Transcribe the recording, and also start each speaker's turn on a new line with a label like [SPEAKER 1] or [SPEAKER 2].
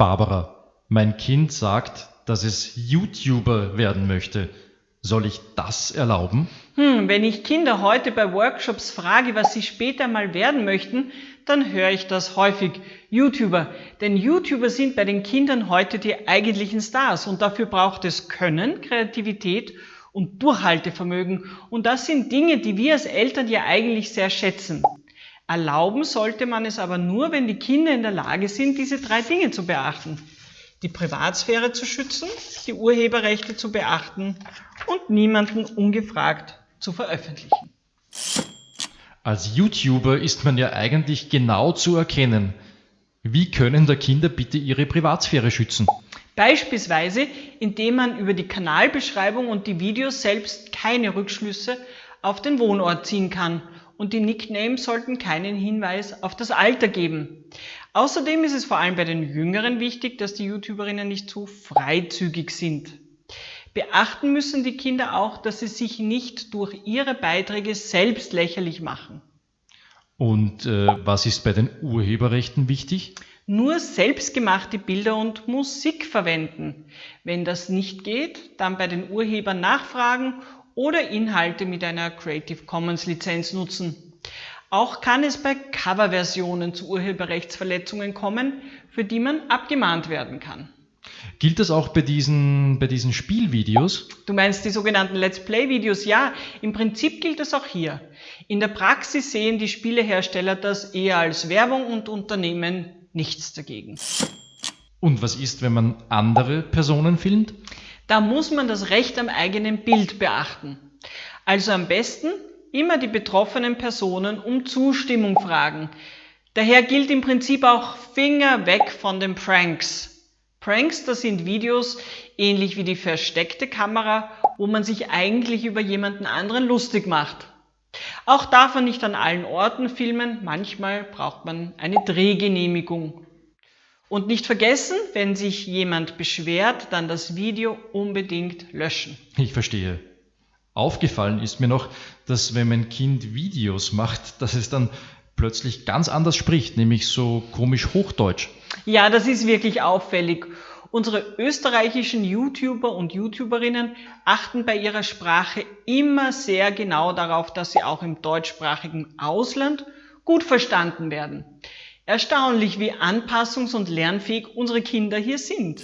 [SPEAKER 1] Barbara, mein Kind sagt, dass es YouTuber werden möchte. Soll ich das erlauben?
[SPEAKER 2] Hm, wenn ich Kinder heute bei Workshops frage, was sie später mal werden möchten, dann höre ich das häufig. YouTuber. Denn YouTuber sind bei den Kindern heute die eigentlichen Stars und dafür braucht es Können, Kreativität und Durchhaltevermögen. Und das sind Dinge, die wir als Eltern ja eigentlich sehr schätzen. Erlauben sollte man es aber nur, wenn die Kinder in der Lage sind, diese drei Dinge zu beachten. Die Privatsphäre zu schützen, die Urheberrechte zu beachten und niemanden ungefragt zu veröffentlichen.
[SPEAKER 1] Als YouTuber ist man ja eigentlich genau zu erkennen. Wie können da Kinder bitte ihre Privatsphäre schützen?
[SPEAKER 2] Beispielsweise, indem man über die Kanalbeschreibung und die Videos selbst keine Rückschlüsse auf den Wohnort ziehen kann und die Nicknames sollten keinen Hinweis auf das Alter geben. Außerdem ist es vor allem bei den Jüngeren wichtig, dass die YouTuberinnen nicht zu freizügig sind. Beachten müssen die Kinder auch, dass sie sich nicht durch ihre Beiträge selbst lächerlich machen.
[SPEAKER 1] Und äh, was ist bei den Urheberrechten wichtig?
[SPEAKER 2] Nur selbstgemachte Bilder und Musik verwenden. Wenn das nicht geht, dann bei den Urhebern nachfragen oder Inhalte mit einer Creative Commons Lizenz nutzen. Auch kann es bei Coverversionen zu Urheberrechtsverletzungen kommen, für die man abgemahnt werden kann.
[SPEAKER 1] Gilt das auch bei diesen, bei diesen Spielvideos?
[SPEAKER 2] Du meinst die sogenannten Let's Play-Videos? Ja, im Prinzip gilt das auch hier. In der Praxis sehen die Spielehersteller das eher als Werbung und Unternehmen nichts dagegen.
[SPEAKER 1] Und was ist, wenn man andere Personen filmt?
[SPEAKER 2] Da muss man das Recht am eigenen Bild beachten. Also am besten immer die betroffenen Personen um Zustimmung fragen. Daher gilt im Prinzip auch Finger weg von den Pranks. Pranks, das sind Videos ähnlich wie die versteckte Kamera, wo man sich eigentlich über jemanden anderen lustig macht. Auch darf man nicht an allen Orten filmen, manchmal braucht man eine Drehgenehmigung. Und nicht vergessen, wenn sich jemand beschwert, dann das Video unbedingt löschen.
[SPEAKER 1] Ich verstehe. Aufgefallen ist mir noch, dass wenn mein Kind Videos macht, dass es dann plötzlich ganz anders spricht, nämlich so komisch Hochdeutsch.
[SPEAKER 2] Ja, das ist wirklich auffällig. Unsere österreichischen YouTuber und YouTuberinnen achten bei ihrer Sprache immer sehr genau darauf, dass sie auch im deutschsprachigen Ausland gut verstanden werden. Erstaunlich, wie anpassungs- und lernfähig unsere Kinder hier sind.